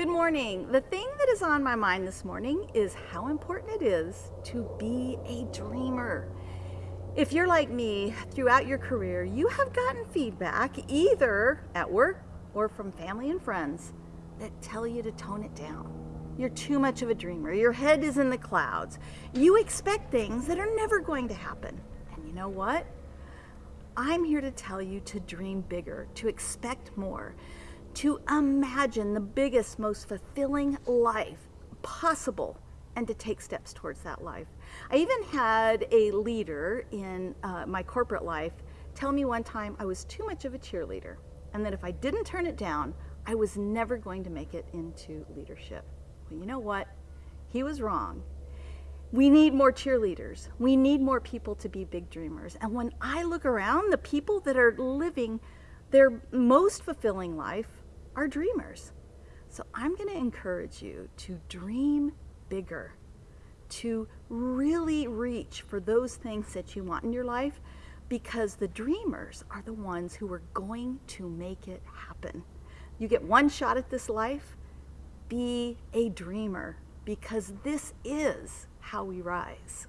Good morning. The thing that is on my mind this morning is how important it is to be a dreamer. If you're like me, throughout your career, you have gotten feedback either at work or from family and friends that tell you to tone it down. You're too much of a dreamer. Your head is in the clouds. You expect things that are never going to happen. And you know what? I'm here to tell you to dream bigger, to expect more, to imagine the biggest, most fulfilling life possible and to take steps towards that life. I even had a leader in uh, my corporate life tell me one time I was too much of a cheerleader and that if I didn't turn it down, I was never going to make it into leadership. Well, you know what? He was wrong. We need more cheerleaders. We need more people to be big dreamers. And when I look around, the people that are living their most fulfilling life are dreamers. So I'm going to encourage you to dream bigger, to really reach for those things that you want in your life because the dreamers are the ones who are going to make it happen. You get one shot at this life, be a dreamer because this is how we rise.